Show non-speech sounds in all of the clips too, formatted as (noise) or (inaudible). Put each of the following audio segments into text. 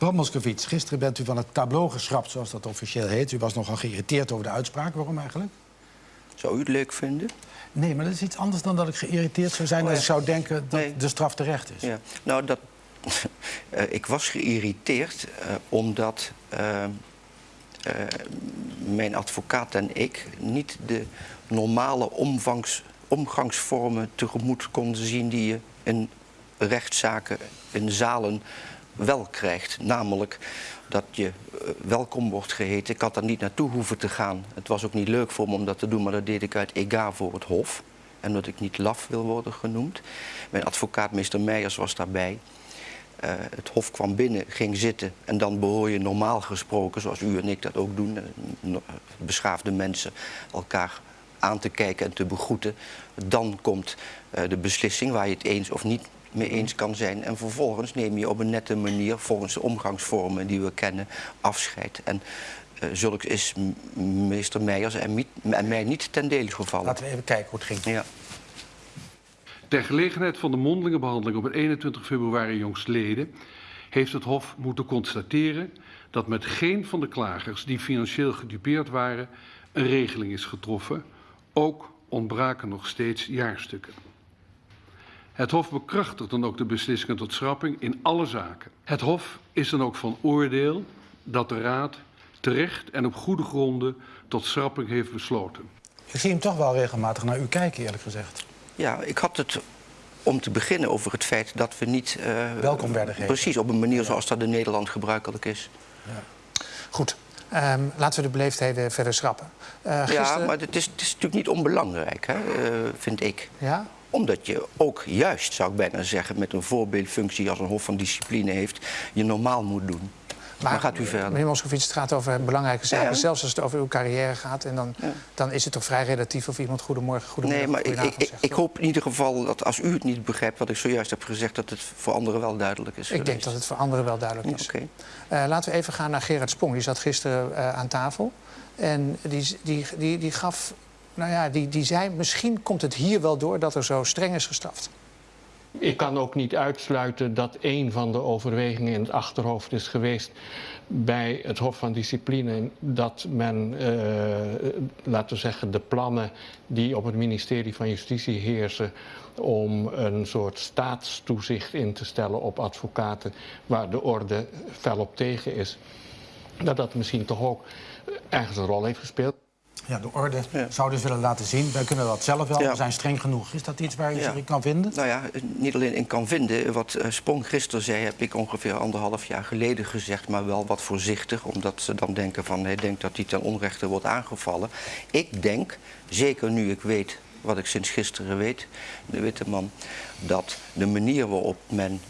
Bram Moskowitz, gisteren bent u van het tableau geschrapt, zoals dat officieel heet. U was nogal geïrriteerd over de uitspraak. Waarom eigenlijk? Zou u het leuk vinden? Nee, maar dat is iets anders dan dat ik geïrriteerd zou zijn... Oh, als ik zou denken dat Nee. de straf terecht is. Ja. Nou, dat, (laughs) eh, ik was geïrriteerd eh, omdat eh, mijn advocaat en ik niet de normale omvangs, omgangsvormen tegemoet konden zien die je in rechtszaken, in zalen wel krijgt. Namelijk dat je eh, welkom wordt geheten. Ik had daar niet naartoe hoeven te gaan. Het was ook niet leuk voor me om dat te doen, maar dat deed ik uit ega voor het Hof. En dat ik niet laf wil worden genoemd. Mijn advocaat, meester Meijers, was daarbij. Eh, het Hof kwam binnen, ging zitten en dan behoor je normaal gesproken, zoals u en ik dat ook doen, eh, beschaafde mensen, elkaar aan te kijken en te begroeten. Dan komt de beslissing waar je het eens of niet mee eens kan zijn. En vervolgens neem je op een nette manier, volgens de omgangsvormen die we kennen, afscheid. En eh zulks is meester Meijers en, mi- en mij niet ten dele gevallen. Laten we even kijken hoe het ging. Ja. Ter gelegenheid van de mondelinge behandeling op het 21 februari jongstleden heeft het Hof moeten constateren dat met geen van de klagers die financieel gedupeerd waren een regeling is getroffen. Ook ontbraken nog steeds jaarstukken. Het Hof bekrachtigt dan ook de beslissingen tot schrapping in alle zaken. Het Hof is dan ook van oordeel dat de Raad terecht en op goede gronden tot schrapping heeft besloten. Ik zie hem toch wel regelmatig naar u kijken, eerlijk gezegd. Ja, ik had het om te beginnen over het feit dat we niet... eh, Welkom werden geheten. Precies, op een manier zoals dat in Nederland gebruikelijk is. Goed, Ehm, laten we de beleefdheden verder schrappen. Eh, Ja, gisteren- maar het is, het is natuurlijk niet onbelangrijk, hè, eh, vind ik. Ja? Omdat je ook juist, zou ik bijna zeggen, met een voorbeeldfunctie als een Hof van Discipline heeft, je normaal moet doen. Maar, gaat u verder. Meneer Moskovits, het gaat over belangrijke zaken. Ja. Zelfs als het over uw carrière gaat. En dan, Ja. dan is het toch vrij relatief of iemand goedemorgen, goedemiddag, Nee, maar ik, ik, ik, zegt. ik hoop in ieder geval dat als u het niet begrijpt wat ik zojuist heb gezegd, dat het voor anderen wel duidelijk is. Ik denk dat het voor anderen wel duidelijk is. Oké. Eh, laten we even gaan naar Gerard Sprong. Die zat gisteren eh, aan tafel. En die, die, die, die gaf... Nou ja, die, die zei, misschien komt het hier wel door dat er zo streng is gestraft. Ik kan ook niet uitsluiten dat een van de overwegingen in het achterhoofd is geweest bij het Hof van Discipline dat men, eh, laten we zeggen, de plannen die op het ministerie van Justitie heersen om een soort staatstoezicht in te stellen op advocaten waar de orde fel op tegen is, dat dat misschien toch ook ergens een rol heeft gespeeld. Ja, de orde Ja. zou dus willen laten zien. Wij kunnen dat zelf wel, Ja. we zijn streng genoeg. Is dat iets waar je Ja. zich in kan vinden? Nou ja, niet alleen in kan vinden. Wat eh, Sprong gisteren zei, heb ik ongeveer anderhalf jaar geleden gezegd, maar wel wat voorzichtig, omdat ze dan denken van hij denkt dat hij ten onrechte wordt aangevallen. Ik denk, zeker nu ik weet wat ik sinds gisteren weet, de witte man, dat de manier waarop men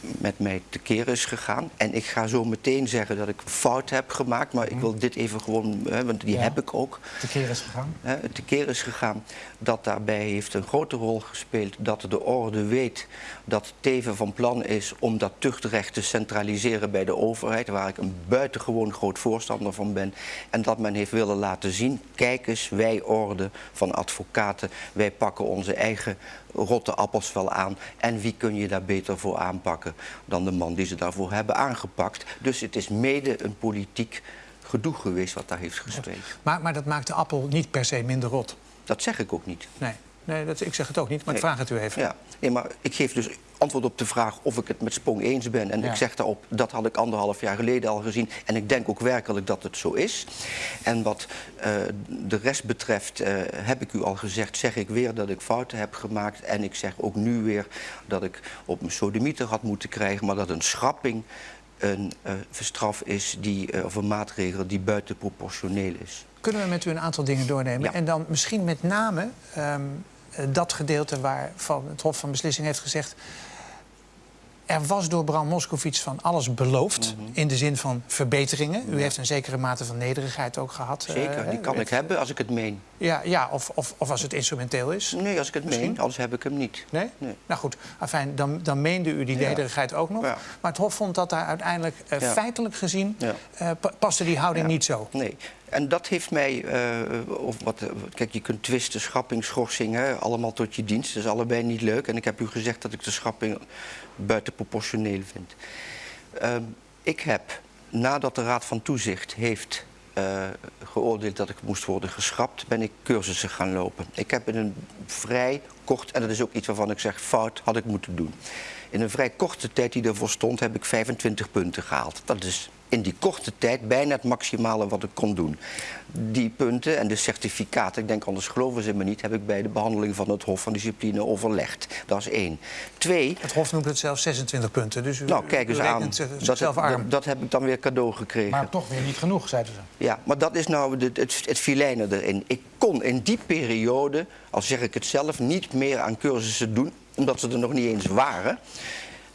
met mij tekeer is gegaan. En ik ga zo meteen zeggen dat ik fout heb gemaakt, maar ik wil dit even gewoon, hè, want die Ja. heb ik ook De keer is gegaan. hè, tekeer is gegaan. Dat daarbij heeft een grote rol gespeeld dat de orde weet dat Teven van plan is om dat tuchtrecht te centraliseren bij de overheid, waar ik een buitengewoon groot voorstander van ben. En dat men heeft willen laten zien, kijk eens, wij orde van advocaten, wij pakken onze eigen rotte appels wel aan. En wie kun je daar beter voor aanpakken dan de man die ze daarvoor hebben aangepakt. Dus het is mede een politiek gedoe geweest wat daar heeft gespeeld. Maar, maar dat maakt de appel niet per se minder rot. Dat zeg ik ook niet. Nee, nee dat, ik zeg het ook niet, maar ik vraag het u even. Ja, nee, maar ik geef dus antwoord op de vraag of ik het met Sprong eens ben. En Ja. ik zeg daarop, dat had ik anderhalf jaar geleden al gezien. En ik denk ook werkelijk dat het zo is. En wat eh, de rest betreft, eh, heb ik u al gezegd, zeg ik weer dat ik fouten heb gemaakt. En ik zeg ook nu weer dat ik op mijn sodemieter had moeten krijgen. Maar dat een schrapping een straf is, die, of een maatregel die buitenproportioneel is. Kunnen we met u een aantal dingen doornemen? Ja. En dan misschien met name ehm, eh, dat gedeelte waarvan het Hof van Beslissing heeft gezegd... er was door Bram Moskowitz van alles beloofd, Mhm. in de zin van verbeteringen. U heeft een zekere mate van nederigheid ook gehad. eh, Zeker, die kan ik hebben als ik het meen. Ja, ja of, of, of als het instrumenteel is. Nee, als ik het Misschien? meen, anders heb ik hem niet. Nee? Nee. Nou goed, afijn, dan, dan meende u die Ja. nederigheid ook nog. Ja. Maar het Hof vond dat daar uiteindelijk eh, feitelijk gezien... Eh, paste die houding niet zo. Nee. En dat heeft mij, eh, of wat, kijk, je kunt twisten, schrapping, schorsing, hè, allemaal tot je dienst. Dat is allebei niet leuk. En ik heb u gezegd dat ik de schrapping buitenproportioneel vind. Ehm, Ik heb, nadat de Raad van Toezicht heeft eh, geoordeeld dat ik moest worden geschrapt, ben ik cursussen gaan lopen. Ik heb in een vrij kort, en dat is ook iets waarvan ik zeg fout, had ik moeten doen. In een vrij korte tijd die ervoor stond, heb ik 25 punten gehaald. Dat is in die korte tijd bijna het maximale wat ik kon doen. Die punten en de certificaten, ik denk anders geloven ze me niet, heb ik bij de behandeling van het Hof van Discipline overlegd. Dat is één. Twee, Het Hof noemt het zelfs 26 punten. Dus u, nou kijk eens u aan, dat, dat, dat heb ik dan weer cadeau gekregen. Maar toch weer niet genoeg, zeiden ze. Ja, maar dat is nou de, het, het filijne erin. Ik kon in die periode, al zeg ik het zelf, niet meer aan cursussen doen, omdat ze er nog niet eens waren,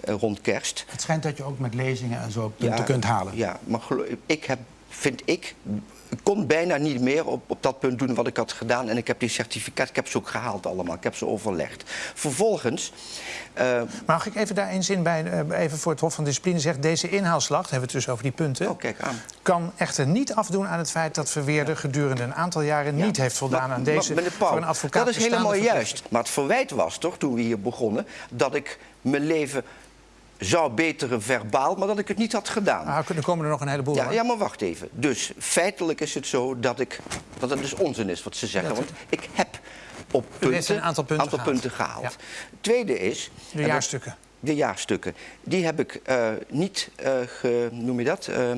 rond kerst. Het schijnt dat je ook met lezingen en zo punten kunt halen. Ja, maar ik heb, vind ik, kon bijna niet meer op, op dat punt doen wat ik had gedaan. En ik heb die certificaat, ik heb ze ook gehaald allemaal. Ik heb ze overlegd. Vervolgens, eh, Mag ik even daar één zin bij, eh, even voor het Hof van Discipline zeggen... deze inhaalslag, hebben we het dus over die punten... oh kijk aan. kan echter niet afdoen aan het feit dat Verweerder gedurende een aantal jaren niet heeft voldaan aan deze Maar, voor een advocaat Dat is helemaal juist. Maar het verwijt was toch, toen we hier begonnen, dat ik mijn leven zou beteren verbaal, maar dat ik het niet had gedaan. Ah, er komen er nog een heleboel. Ja, ja, maar wacht even. Dus feitelijk is het zo dat ik dat het dus onzin is wat ze zeggen. Want ik heb op punten, een aantal punten gehaald. punten gehaald. Ja. Tweede is. De jaarstukken. De jaarstukken. Die heb ik eh, niet, eh, ge, noem je dat? Eh,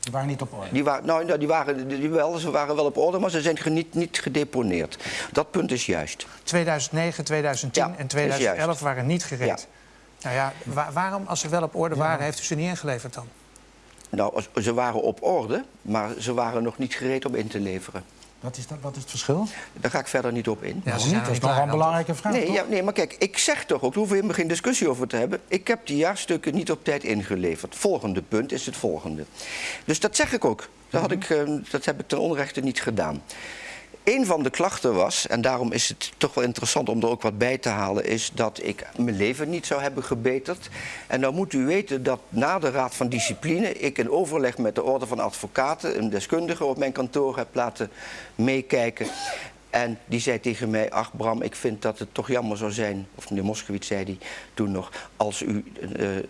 Die waren niet op orde. die, wa nou, nou, die waren die wel, ze waren wel op orde, maar ze zijn niet, niet gedeponeerd. Dat punt is juist. 2009, 2010 Ja, en is 2011 juist. waren niet gereed. Nou ja, wa- waarom, als ze wel op orde waren, heeft u ze niet ingeleverd dan? Nou, ze waren op orde, maar ze waren nog niet gereed om in te leveren. Wat is, dat, wat is het verschil? Daar ga ik verder niet op in. Ja, ze niet? Dat is nog een belangrijke vraag, Nee, toch? ja, nee, maar kijk, ik zeg toch ook, daar hoeven we helemaal geen discussie over te hebben. Ik heb die jaarstukken niet op tijd ingeleverd. Volgende punt is het volgende. Dus dat zeg ik ook. Dat, had ik, eh, dat heb ik ten onrechte niet gedaan. Een van de klachten was, en daarom is het toch wel interessant om er ook wat bij te halen, is dat ik mijn leven niet zou hebben gebeterd. En dan moet u weten dat na de Raad van Discipline ik in overleg met de Orde van Advocaten een deskundige op mijn kantoor heb laten meekijken. En die zei tegen mij, ach Bram, ik vind dat het toch jammer zou zijn, of meneer Moskowitz zei die toen nog, als u eh, eh,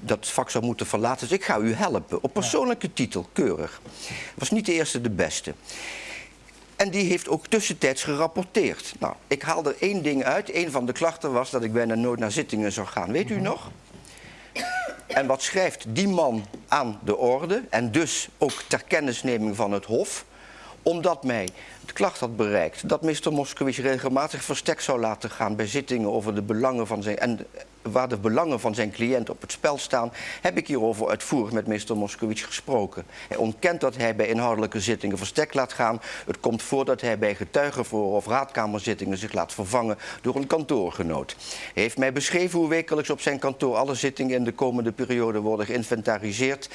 dat vak zou moeten verlaten. Dus ik ga u helpen, op persoonlijke titel, keurig. Was niet de eerste de beste. En die heeft ook tussentijds gerapporteerd. Nou, ik haal er één ding uit. Een van de klachten was dat ik bijna nooit naar zittingen zou gaan. Weet u nog? En wat schrijft die man aan de orde? En dus ook ter kennisneming van het Hof. Omdat mij de klacht had bereikt dat Mr. Moskowitz regelmatig verstek zou laten gaan bij zittingen over de belangen van zijn. En waar de belangen van zijn cliënt op het spel staan, heb ik hierover uitvoerig met Mr. Moskowitz gesproken. Hij ontkent dat hij bij inhoudelijke zittingen verstek laat gaan. Het komt voor dat hij bij getuigenvoor of raadkamerzittingen zich laat vervangen door een kantoorgenoot. Hij heeft mij beschreven hoe wekelijks op zijn kantoor alle zittingen in de komende periode worden geïnventariseerd.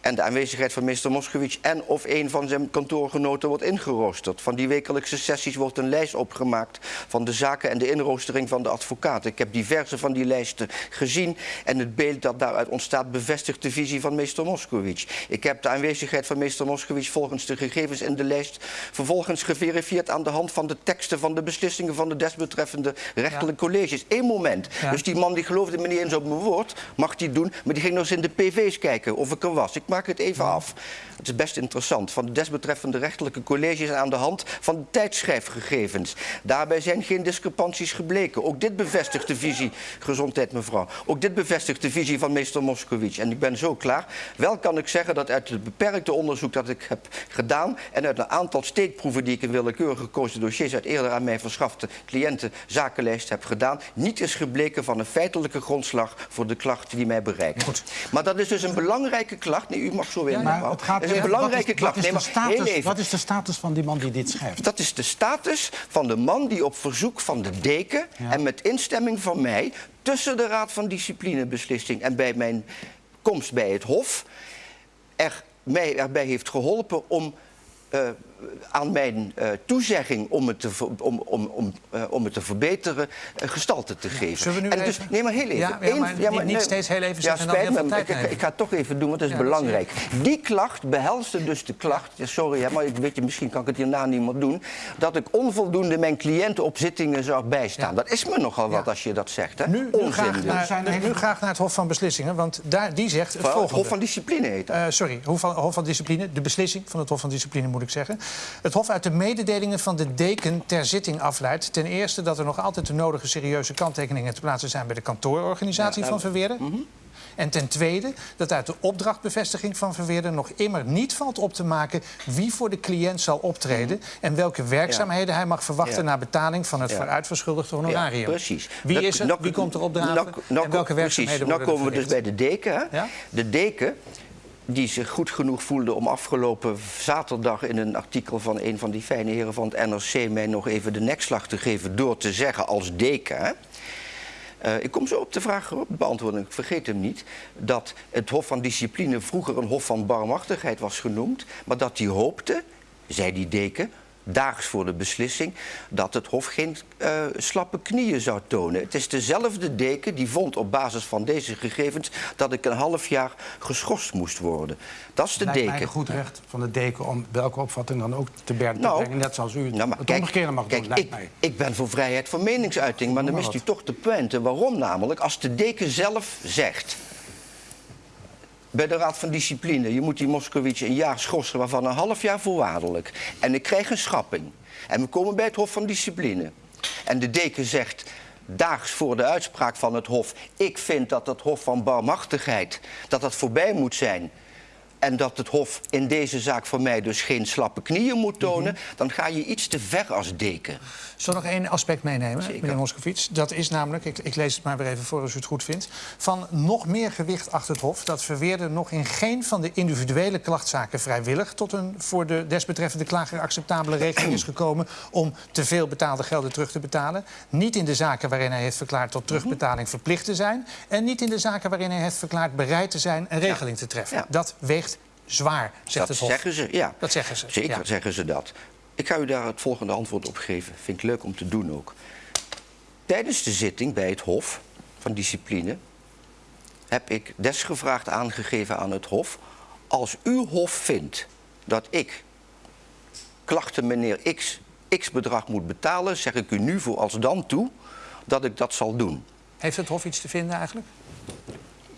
En de aanwezigheid van Mr. Moskowitz en of een van zijn kantoorgenoten wordt ingeroosterd. Van die wekelijkse sessies wordt een lijst opgemaakt van de zaken en de inroostering van de advocaat. Ik heb diverse van die lijsten gezien en het beeld dat daaruit ontstaat bevestigt de visie van meester Moskowitz. Ik heb de aanwezigheid van meester Moskowitz volgens de gegevens in de lijst vervolgens geverifieerd aan de hand van de teksten van de beslissingen van de desbetreffende rechterlijke colleges. Eén moment. Ja. Dus die man die geloofde me niet eens op mijn woord, mag die doen, maar die ging nog eens in de PV's kijken of ik er was. Ik maak het even af. Het is best interessant. Van de desbetreffende rechterlijke colleges aan de hand van tijdschrijfgegevens. Daarbij zijn geen discrepanties gebleken. Ook dit bevestigt de visie, gezondheid mevrouw. Ook dit bevestigt de visie van meester Moskowitz. En ik ben zo klaar. Wel kan ik zeggen dat uit het beperkte onderzoek dat ik heb gedaan en uit een aantal steekproeven die ik in willekeurig gekozen dossiers uit eerder aan mij verschafte cliënten zakenlijst heb gedaan, niet is gebleken van een feitelijke grondslag voor de klacht die mij bereikt. Goed. Maar dat is dus een belangrijke klacht. Nee, u mag zo weer, Maar het gaat is een wat belangrijke wat klacht. is Nee, de status. Wat is de status van die man die dit schrijft? Dat is de status van de man die op verzoek van de deken Ja. en met instemming van mij tussen de Raad van Disciplinebeslissing en bij mijn komst bij het Hof er mij erbij heeft geholpen om eh, aan mijn eh, toezegging om het te, om, om, om, eh, om het te verbeteren eh, gestalte te geven. zullen we nu en even- dus, nee, maar heel even. Ja, ja, Eén- maar niet- steeds heel even Ja, spijt me, ik, ga het toch even doen, want dat is Ja, belangrijk. Die klacht behelste dus de klacht, ja, sorry, hè, maar ik weet je, misschien kan ik het hierna niet meer doen, dat ik onvoldoende mijn cliënten op zittingen zou bijstaan. Ja. Dat is me nogal wat Ja. als je dat zegt. Hè? Nu, Onzin graag dus. naar, zijn nu, nu graag naar het Hof van Beslissingen, want daar, die zegt het Van- volgende. Hof van Discipline heet dat. Eh, sorry, Hof van, Hof van Discipline, de beslissing van het Hof van Discipline moet ik zeggen. Het Hof uit de mededelingen van de deken ter zitting afleidt. Ten eerste dat er nog altijd de nodige serieuze kanttekeningen te plaatsen zijn bij de kantoororganisatie Ja, van nou, Verweerden. En ten tweede dat uit de opdrachtbevestiging van Verweerden nog immer niet valt op te maken wie voor de cliënt zal optreden en welke werkzaamheden hij mag verwachten Ja. na betaling van het Ja. vooruitverschuldigde honorarium. Precies. Wie Nou, is er? nou, Wie komt er opdragen? nou, en welke precies. werkzaamheden Nou worden komen we dus bij de deken. De deken die zich goed genoeg voelde om afgelopen zaterdag in een artikel van een van die fijne heren van het NRC mij nog even de nekslag te geven door te zeggen als deken. Eh, ik kom zo op de vraag op beantwoorden, ik vergeet hem niet, dat het Hof van Discipline vroeger een Hof van Barmhartigheid was genoemd, maar dat hij hoopte, zei die deken, daags voor de beslissing, dat het Hof geen eh, slappe knieën zou tonen. Het is dezelfde deken die vond op basis van deze gegevens dat ik een half jaar geschorst moest worden. Dat is de lijkt deken. een goed recht van de deken om welke opvatting dan ook te berden te Nou, brengen. Net zoals u Nou, maar het kijk, mag kijk, doen, ik, mij. ik ben voor vrijheid van meningsuiting, maar dan mist u toch de pointe. Waarom namelijk? Als de deken zelf zegt... bij de Raad van Discipline... je moet die Moskowitz een jaar schorsen, waarvan een half jaar voorwaardelijk. En ik krijg een schrapping. En we komen bij het Hof van Discipline. En de deken zegt... Daags voor de uitspraak van het Hof. Ik vind dat het Hof van Barmhartigheid. dat dat voorbij moet zijn. En dat het Hof in deze zaak voor mij dus geen slappe knieën moet tonen. Mhm. dan ga je iets te ver als deken. Zal nog één aspect meenemen, Zeker. meneer Moskovits? Dat is namelijk, ik, ik lees het maar weer even voor als u het goed vindt... van nog meer gewicht achter het Hof... dat Verweerder nog in geen van de individuele klachtzaken vrijwillig... tot een voor de desbetreffende klager acceptabele regeling is gekomen... om te veel betaalde gelden terug te betalen. Niet in de zaken waarin hij heeft verklaard tot terugbetaling verplicht te zijn... en niet in de zaken waarin hij heeft verklaard bereid te zijn... een regeling te treffen. Ja. Dat weegt zwaar, zegt dat het Hof. zeggen ze, ja. Dat zeggen ze, Zeker ja. zeggen ze dat. Ik ga u daar het volgende antwoord op geven. Vind ik leuk om te doen ook. Tijdens de zitting bij het Hof van Discipline heb ik desgevraagd aangegeven aan het Hof. Als uw Hof vindt dat ik klachten meneer X, X bedrag moet betalen, zeg ik u nu voor als dan toe dat ik dat zal doen. Heeft het Hof iets te vinden eigenlijk?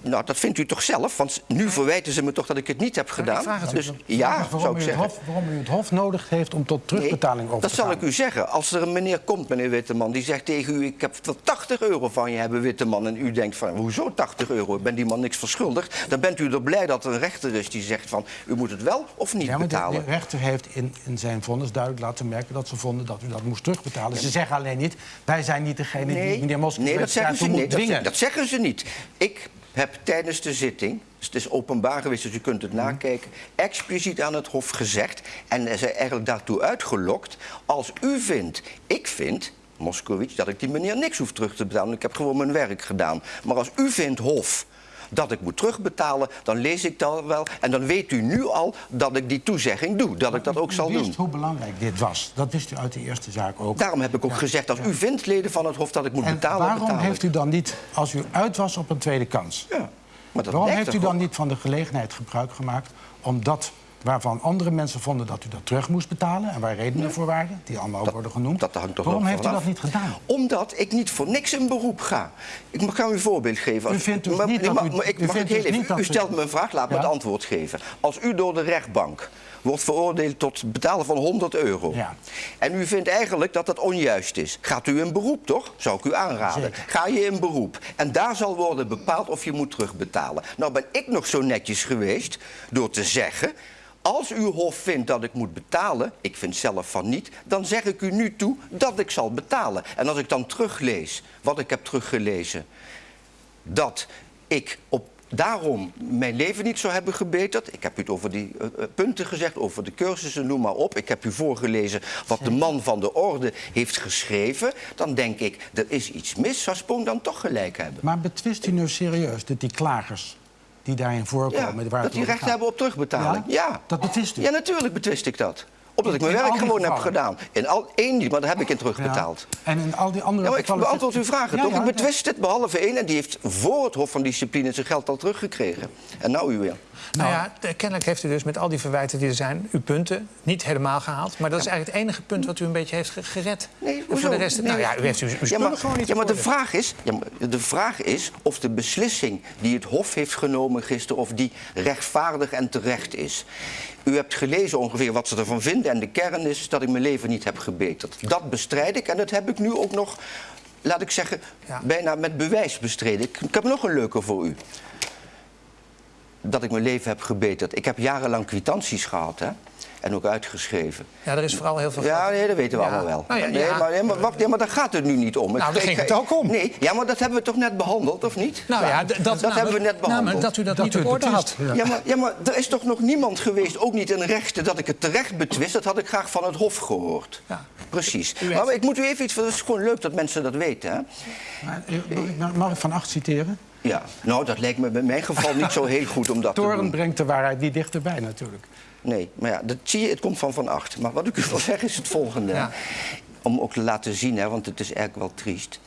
Nou, dat vindt u toch zelf? Want nu verwijten ze me toch dat ik het niet heb gedaan. vraag het u. dus ja, waarom zou ik u het zeggen. Hof, waarom u het Hof nodig heeft om tot terugbetaling Nee, over dat te zal gaan. ik u zeggen. Als er een meneer komt, meneer Witteman, die zegt tegen u... ik heb wel 80 euro van je hebben, Witteman. En u denkt van, hoezo 80 euro? Ik ben die man niks verschuldigd. Dan bent u er blij dat er een rechter is die zegt van... u moet het wel of niet Ja, maar de, betalen. de rechter heeft in, in zijn vonnis duidelijk laten merken dat ze vonden dat u dat moest terugbetalen. Ze zeggen alleen niet, wij zijn niet degene die meneer Moskowitz nee, dat zeggen ze moet Dat, dwingen. dat zeggen ze niet. Ik heb tijdens de zitting, dus het is openbaar geweest, dus u kunt het nakijken, expliciet aan het Hof gezegd en er eigenlijk daartoe uitgelokt. Als u vindt, ik vind, Moskowitz, dat ik die meneer niks hoef terug te betalen, ik heb gewoon mijn werk gedaan. Maar als u vindt, Hof, dat ik moet terugbetalen, dan lees ik dat wel. En dan weet u nu al dat ik die toezegging doe, dat ik dat ook U zal wist doen. hoe belangrijk dit was. Dat wist u uit de eerste zaak ook. Daarom heb ik ook gezegd, als u vindt, leden van het Hof, dat ik moet en betalen, waarom heeft u dan niet, als u uit was op een tweede kans... Ja, maar dat waarom heeft u dan niet van de gelegenheid gebruik gemaakt... om dat waarvan andere mensen vonden dat u dat terug moest betalen... en waar redenen voor waren, die allemaal ook worden genoemd... dat hangt toch waarom heeft u dat niet gedaan? Omdat ik niet voor niks in beroep ga. Ik mag- ga u een voorbeeld geven. U vindt dus Maar- niet dat u- maar ik u vindt dus niet dat U u- stelt me een vraag, laat me het antwoord geven. Als u door de rechtbank wordt veroordeeld tot betalen van 100 euro... Ja. en u vindt eigenlijk dat dat onjuist is... gaat u in beroep, toch? Zou ik u aanraden. Zeker. Ga je in beroep. En daar zal worden bepaald of je moet terugbetalen. Nou ben ik nog zo netjes geweest door te zeggen... Als uw hof vindt dat ik moet betalen, ik vind zelf van niet, dan zeg ik u nu toe dat ik zal betalen. En als ik dan teruglees wat ik heb teruggelezen, dat ik op daarom mijn leven niet zou hebben gebeterd. Ik heb u het over die eh, eh, punten gezegd, over de cursussen, noem maar op. Ik heb u voorgelezen wat de man van de orde heeft geschreven. Dan denk ik, er is iets mis. Zou Spoon dan toch gelijk hebben? Maar betwist u nu serieus dat die klagers die daarin Ja, voorkomen... waar het dat die recht hebben op terugbetaling. Ja? Ja. Dat betwist u? Ja, natuurlijk betwist ik dat. Omdat ik mijn werk gewoon heb gedaan. In al één niet, maar daar heb ik in Ja. terugbetaald. En in al die andere Ja, maar ik beantwoord uw vragen toch? ik betwist dit behalve één en die heeft voor het Hof van Discipline zijn geld al teruggekregen. En nou u weer. Nou ja, kennelijk heeft u dus met al die verwijten die er zijn... uw punten niet helemaal gehaald. Maar dat is eigenlijk het enige punt wat u een beetje heeft ge- gered. Nee, en hoezo? voor de rest... Nee. Nou ja, u heeft uw, uw Ja, maar, gewoon niet ja, op maar de vraag, is, ja, maar de vraag is of de beslissing die het Hof heeft genomen gisteren... of die rechtvaardig en terecht is. U hebt gelezen ongeveer wat ze ervan vinden... en de kern is dat ik mijn leven niet heb gebeterd. Dat bestrijd ik en dat heb ik nu ook nog, laat ik zeggen... Ja. bijna met bewijs bestreden. Ik, ik heb nog een leuke voor u. Dat ik mijn leven heb gebeterd. Ik heb jarenlang kwitanties gehad, hè? En ook uitgeschreven. Ja, er is vooral heel veel Ja, nee, dat weten we Ja. allemaal wel. Nou ja, nee, ja. Maar, nee, maar, wacht, ja, maar daar gaat het nu niet om. Nou, daar ging het ook om. Nee, ja, maar dat hebben we toch net behandeld, of niet? Nou ja, d- dat, dat nou, hebben we net Nou, behandeld. maar dat u dat, Dat niet orde had. Ja. Ja, maar, ja, maar er is toch nog niemand geweest, ook niet in rechten, dat ik het terecht betwist. Dat had ik graag van het Hof gehoord. Ja. Precies. Maar ik moet u even iets... Het is gewoon leuk dat mensen dat weten, hè? Maar, mag ik- Van Acht citeren? Ja, nou, dat lijkt me in mijn geval niet zo heel goed om dat te doen. brengt de waarheid niet dichterbij natuurlijk. Nee, maar ja, dat zie je, het komt van Van Acht. Maar wat ik u wil (laughs) zeggen is het volgende. Ja. Om ook te laten zien, hè, want het is eigenlijk wel triest.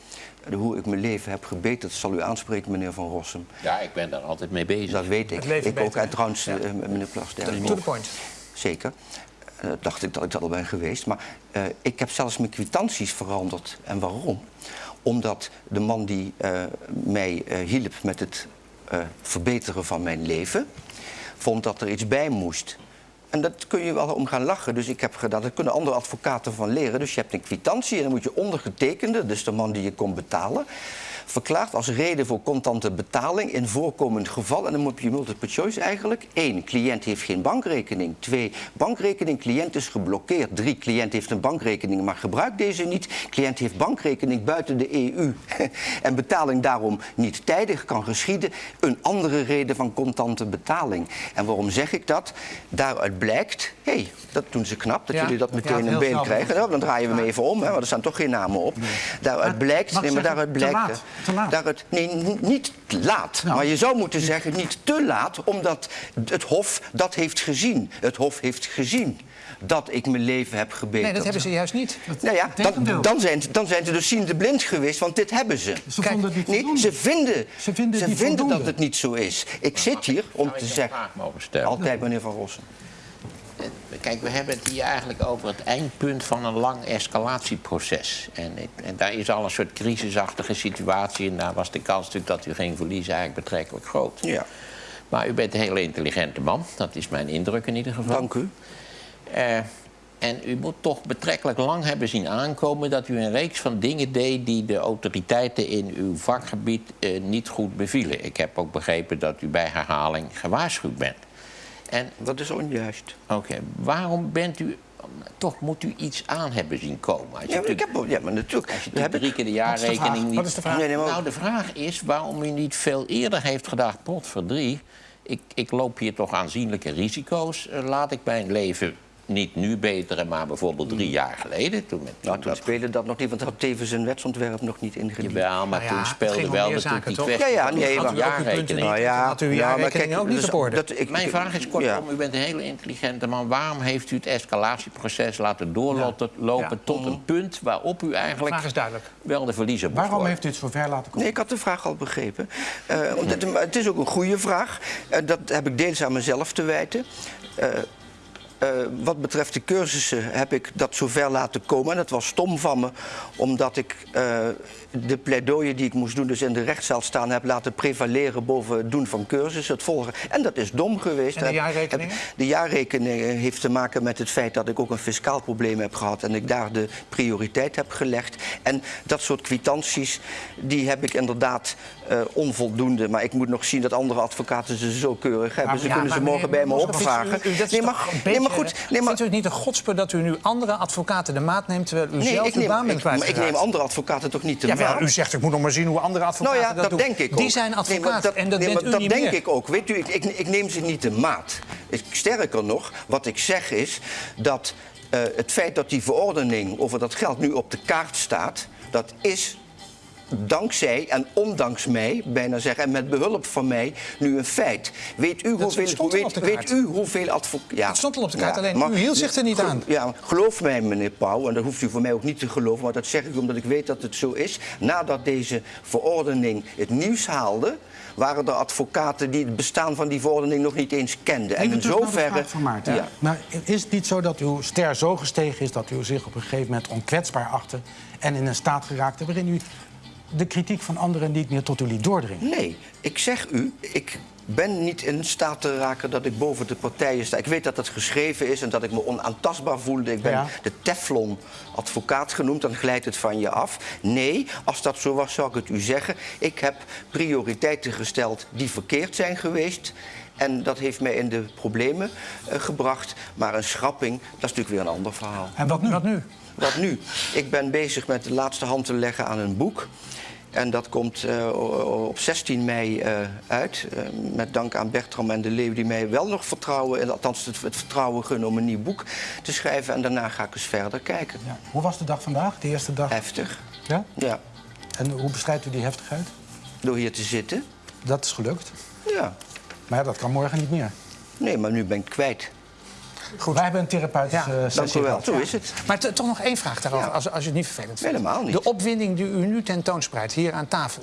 Hoe ik mijn leven heb gebeterd, zal u aanspreken, meneer Van Rossum. Ja, ik ben daar altijd mee bezig. Dat weet ik. Ik ook. En trouwens, ja. eh, meneer Plasterk. To the point. Zeker. Eh, dacht ik dat ik dat al ben geweest. Maar eh, ik heb zelfs mijn kwitanties veranderd. En waarom? Omdat de man die eh, mij eh, hielp met het eh, verbeteren van mijn leven... vond dat er iets bij moest. En dat kun je wel om gaan lachen. Dus ik heb gedaan, daar kunnen andere advocaten van leren. Dus je hebt een kwitantie en dan moet je ondergetekende... dus de man die je kon betalen... verklaart als reden voor contante betaling in voorkomend geval... en dan moet je multiple choice eigenlijk. Eén, cliënt heeft geen bankrekening. Twee, bankrekening, cliënt is geblokkeerd. Drie, cliënt heeft een bankrekening, maar gebruikt deze niet. Cliënt heeft bankrekening buiten de EU. (laughs) en betaling daarom niet tijdig kan geschieden. Een andere reden van contante betaling. En waarom zeg ik dat? Daaruit blijkt, hé, hey, dat doen ze knap, dat Ja. jullie dat meteen beeld snel. krijgen. Nou, dan draaien we hem even om, hè, want er staan toch geen namen op. Daaruit blijkt, nee, maar daaruit blijkt... laat, te laat. Daaruit, nee, niet te laat. Nou. Maar je zou moeten zeggen niet te laat, omdat het Hof dat heeft gezien. Het Hof heeft gezien dat ik mijn leven heb gebeterd. Nee, dat hebben ze juist niet. Nou ja, dan, dan, zijn, dan zijn ze dus ziende blind geweest, want dit hebben ze. Ze Kijk, vonden het niet Nee, voldoende. ze vinden, Ze vinden het dat het niet zo is. Ik zit hier om te zeggen... Altijd, meneer Van Rossen. Kijk, we hebben het hier eigenlijk over het eindpunt van een lang escalatieproces. En, en daar is al een soort crisisachtige situatie. En daar was de kans natuurlijk dat u ging verliezen eigenlijk betrekkelijk groot. Ja, Maar u bent een hele intelligente man. Dat is mijn indruk in ieder geval. dank u. Eh, en u moet toch betrekkelijk lang hebben zien aankomen dat u een reeks van dingen deed die de autoriteiten in uw vakgebied eh, niet goed bevielen. Ik heb ook begrepen dat u bij herhaling gewaarschuwd bent. En Dat is onjuist. oké, waarom bent u. Toch moet u iets aan hebben zien komen. Als je Ja, maar, ik natuurlijk- heb, ja, maar natuurlijk. als je heb drie ik, keer de Wat is de vraag? jaarrekening niet. Wat is de vraag? Nee, nee, maar- Nou, de vraag is waarom u niet veel eerder heeft gedacht: potverdrie, ik, ik loop hier toch aanzienlijke risico's. Eh, Laat ik mijn leven niet nu beteren, maar bijvoorbeeld drie jaar geleden. Toen met, nou, toen dat- speelde dat nog niet, want had tevens een wetsontwerp nog niet ingediend. Jawel, maar Nou ja, toen speelde wel natuurlijk die kwestie Ja, ja, nee, de maar- Had jaarrekening. u Nou Had u uw ja, maar kijk, ook niet dus op dat- ik- Mijn ik- vraag is kortom, ja. u bent een hele intelligente man. Waarom heeft u het escalatieproces laten doorlopen lopen Ja. tot een punt waarop u De eigenlijk vraag is duidelijk. wel de verliezer moest Waarom worden? heeft u het zover laten komen? Nee, ik had de vraag al begrepen. Eh, maar het is ook een goede vraag. Eh, dat heb ik deels aan mezelf te wijten. Eh, eh, wat betreft de cursussen heb ik dat zover laten komen. En dat was stom van me, omdat ik eh, de pleidooien die ik moest doen, dus in de rechtszaal staan, heb laten prevaleren boven het doen van cursussen, het volgen. En dat is dom geweest. En de heb- de jaarrekening heeft te maken met het feit dat ik ook een fiscaal probleem heb gehad en ik daar de prioriteit heb gelegd. En dat soort kwitanties, die heb ik inderdaad eh, onvoldoende. Maar ik moet nog zien dat andere advocaten ze zo keurig hebben. Ze Ja, kunnen ze morgen bij me opvragen. u- u- dat is nee, maar, nee, goed. Nee, maar, Vindt u het niet een godspe dat u nu andere advocaten de maat neemt... terwijl u nee, zelf ik uw neem, baan bent ik, maar ik kwijtgeraakt? neem andere advocaten toch niet Jawel, maat? u zegt ik moet nog maar zien hoe andere advocaten Nou ja, dat, doen. denk ik ook. Die zijn advocaat en dat nee, bent maar u dat niet denk meer. ik ook. Weet u, ik, ik, ik neem ze niet de maat. Ik, sterker nog, wat ik zeg is dat eh, het feit dat die verordening over dat geld nu op de kaart staat, dat is dankzij en ondanks mij, bijna zeggen, en met behulp van mij, nu een feit. Weet u hoeveel, stond weet, weet u hoeveel advocaten... Ja, Het stond al op de kaart, alleen u hield zich er niet aan. Ja, geloof mij, meneer Pauw, en dat hoeft u voor mij ook niet te geloven, maar dat zeg ik omdat ik weet dat het zo is. Nadat deze verordening het nieuws haalde, waren er advocaten die het bestaan van die verordening nog niet eens kenden. en in zoverre. van Maarten. Ja. Maar is het niet zo dat uw ster zo gestegen is dat u zich op een gegeven moment onkwetsbaar achtte en in een staat geraakte waarin u de kritiek van anderen niet meer tot u liet doordringen? Nee, ik zeg u, ik ben niet in staat te raken dat ik boven de partijen sta. Ik weet dat het geschreven is en dat ik me onaantastbaar voelde. Ik ben Ja. de Teflon-advocaat genoemd, dan glijdt het van je af. Nee, als dat zo was, zou ik het u zeggen. Ik heb prioriteiten gesteld die verkeerd zijn geweest. En dat heeft mij in de problemen eh, gebracht. Maar een schrapping, dat is natuurlijk weer een ander verhaal. En wat nu? Wat nu? Wat nu? Ik ben bezig met de laatste hand te leggen aan een boek. En dat komt eh, op 16 mei eh, uit. Eh, met dank aan Bertram en de Leeuw die mij wel nog vertrouwen... en althans het, het vertrouwen gunnen om een nieuw boek te schrijven. En daarna ga ik eens verder kijken. Ja. Hoe was de dag vandaag, de eerste dag? Heftig. Ja? Ja. En hoe bestrijdt u die heftigheid? Door hier te zitten. Dat is gelukt. Ja. Maar ja, dat kan morgen niet meer. Nee, maar nu ben ik kwijt. Goed. Wij hebben een therapeutische Ja, eh, Dank u wel. Zo is het. Maar toch nog één vraag daarover, Ja. als, als u het niet vervelend vindt. Helemaal niet. De opwinding die u nu tentoonspreidt hier aan tafel...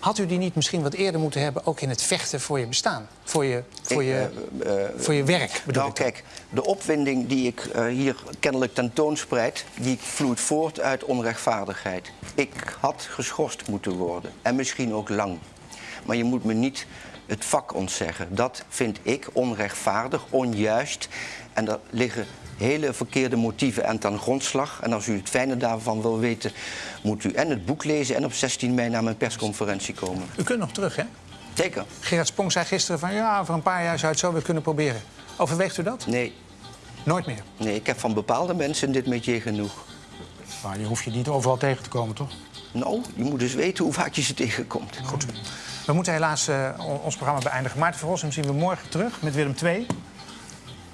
had u die niet misschien wat eerder moeten hebben... ook in het vechten voor je bestaan? Voor je, voor Ik, je, eh, eh, voor je werk, bedoel Nou, kijk, de opwinding die ik hier kennelijk tentoonspreid, die vloeit voort uit onrechtvaardigheid. Ik had geschorst moeten worden. En misschien ook lang. Maar je moet me niet het vak ontzeggen. Dat vind ik onrechtvaardig, onjuist. En daar liggen hele verkeerde motieven aan ten grondslag. En als u het fijne daarvan wil weten, moet u en het boek lezen en op 16 mei naar mijn persconferentie komen. U kunt nog terug, hè? Zeker. Gerard Spong zei gisteren van... ja, over een paar jaar zou je het zo weer kunnen proberen. Overweegt u dat? Nee, Nooit meer. nee, ik heb van bepaalde mensen in dit métier genoeg. Maar je hoeft je niet overal tegen te komen, toch? Nou, je moet dus weten hoe vaak je ze tegenkomt. Goed. We moeten helaas eh, on- ons programma beëindigen. Maarten Rossum zien we morgen terug met Willem II.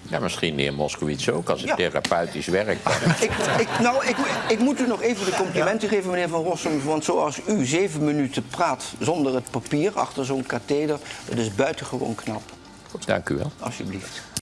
Ja, misschien de heer Moskowitz ook, als het Ja. therapeutisch werkt. (laughs) Ik, ik, nou, ik, ik moet u nog even de complimenten geven, meneer Van Rossum. Want zoals u zeven minuten praat zonder het papier achter zo'n katheder... dat is buitengewoon knap. Dank u wel. Alsjeblieft.